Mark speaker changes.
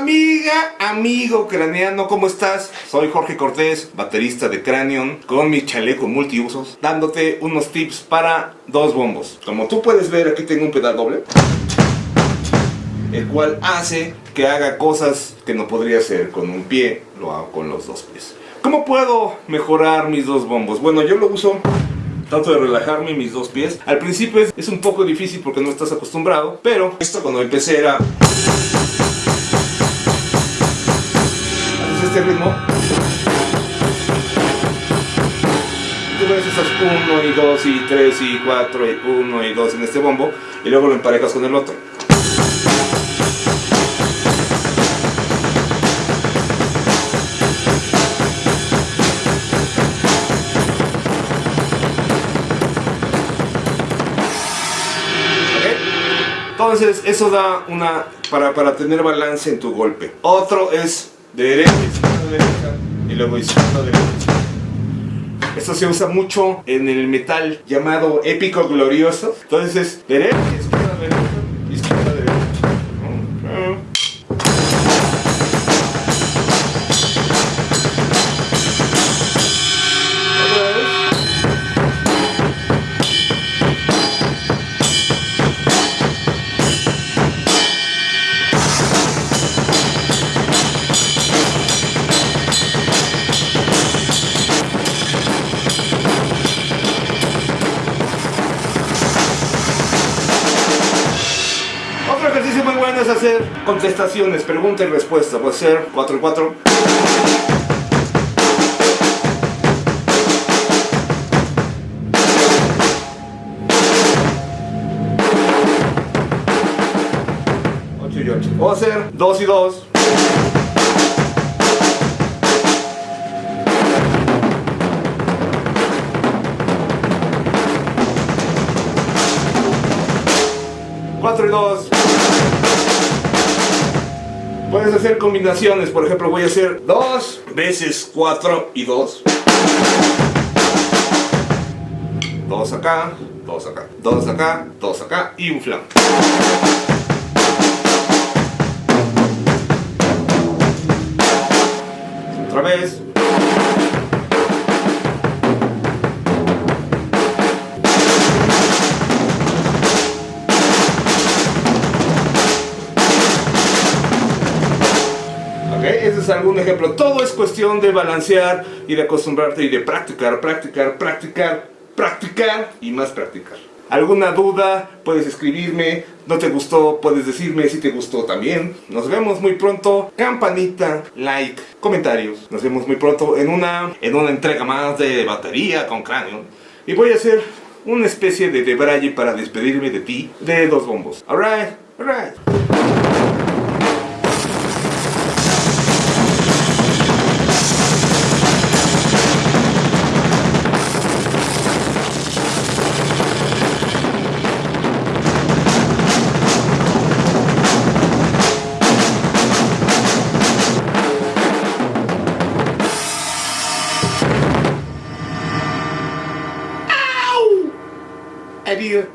Speaker 1: Amiga, amigo craneano, ¿cómo estás? Soy Jorge Cortés, baterista de Cranion, con mi chaleco multiusos, dándote unos tips para dos bombos. Como tú puedes ver, aquí tengo un pedal doble, el cual hace que haga cosas que no podría hacer con un pie, lo hago con los dos pies. ¿Cómo puedo mejorar mis dos bombos? Bueno, yo lo uso Trato de relajarme mis dos pies. Al principio es, es, un poco difícil porque no estás acostumbrado, pero esto cuando empecé era... este ritmo. Tú ves esas 1 y 2 y 3 y 4 y 1 y 2 en este bombo y luego lo emparejas con el otro. Entonces eso da una para, para tener balance en tu golpe. Otro es derecha, izquierda, derecha y luego izquierda, derecha. Esto se usa mucho en el metal llamado épico glorioso. Entonces es derecha, izquierda, derecha, es hacer contestaciones, pregunta y respuesta. Puede ser 4 y 4. y 8. Puedo hacer 2 y 2. Cuatro y dos. Puedes hacer combinaciones, por ejemplo voy a hacer 2 veces 4 y 2. 2 acá, 2 acá, 2 acá, 2 acá y un flan. Otra vez. Ese es algún ejemplo. Todo es cuestión de balancear y de acostumbrarte y de practicar, practicar, practicar, practicar y más practicar. ¿Alguna duda? Puedes escribirme. ¿No te gustó? Puedes decirme si te gustó también. Nos vemos muy pronto. Campanita, like, comentarios. Nos vemos muy pronto en una, en una entrega más de batería con cráneo. Y voy a hacer una especie de debraye para despedirme de ti de dos bombos. Alright, alright. maybe